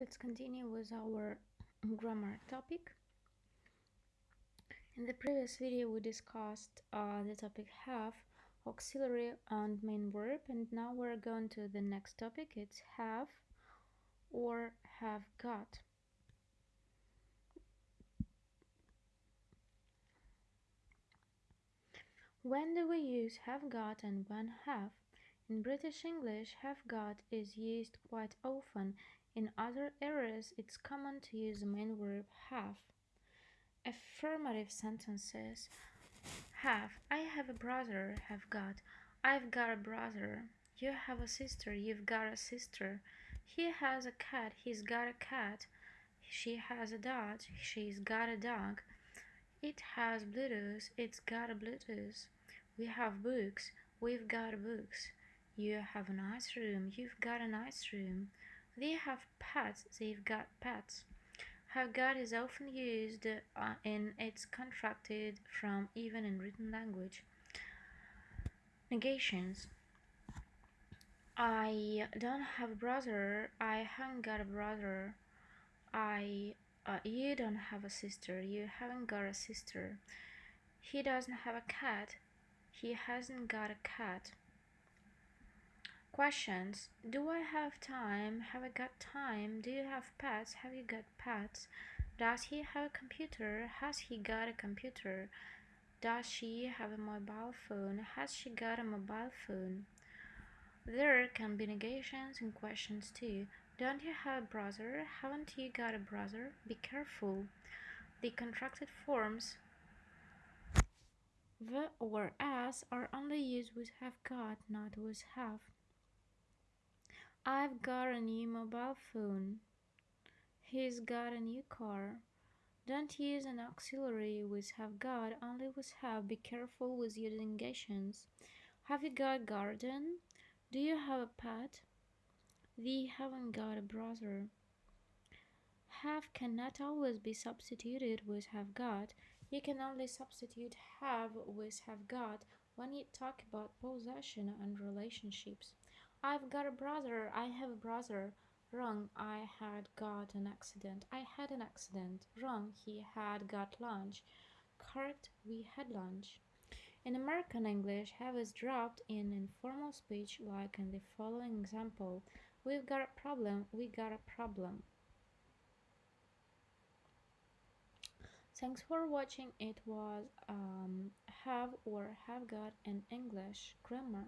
Let's continue with our grammar topic. In the previous video we discussed uh, the topic have, auxiliary and main verb and now we're going to the next topic. It's have or have got. When do we use have got and when have? In British English, have got is used quite often in other areas, it's common to use the main verb have. Affirmative sentences have. I have a brother, have got. I've got a brother. You have a sister, you've got a sister. He has a cat, he's got a cat. She has a dog, she's got a dog. It has Bluetooth, it's got a Bluetooth. We have books, we've got books. You have a nice room, you've got a nice room. They have pets, they've got pets. Have got is often used uh, in it's contracted from even in written language. Negations. I don't have a brother. I haven't got a brother. I uh, you don't have a sister. You haven't got a sister. He doesn't have a cat. He hasn't got a cat. Questions Do I have time? Have I got time? Do you have pets? Have you got pets? Does he have a computer? Has he got a computer? Does she have a mobile phone? Has she got a mobile phone? There can be negations in questions too. Don't you have a brother? Haven't you got a brother? Be careful. The contracted forms the or as are only used with have got, not with have. I've got a new mobile phone. He's got a new car. Don't use an auxiliary with have got, only with have. Be careful with using negations. Have you got garden? Do you have a pet? We haven't got a brother. Have cannot always be substituted with have got. You can only substitute have with have got when you talk about possession and relationships. I've got a brother. I have a brother. Wrong. I had got an accident. I had an accident. Wrong. He had got lunch. Correct. We had lunch. In American English, have is dropped in informal speech like in the following example. We've got a problem. We got a problem. Thanks for watching. It was um, have or have got in English grammar.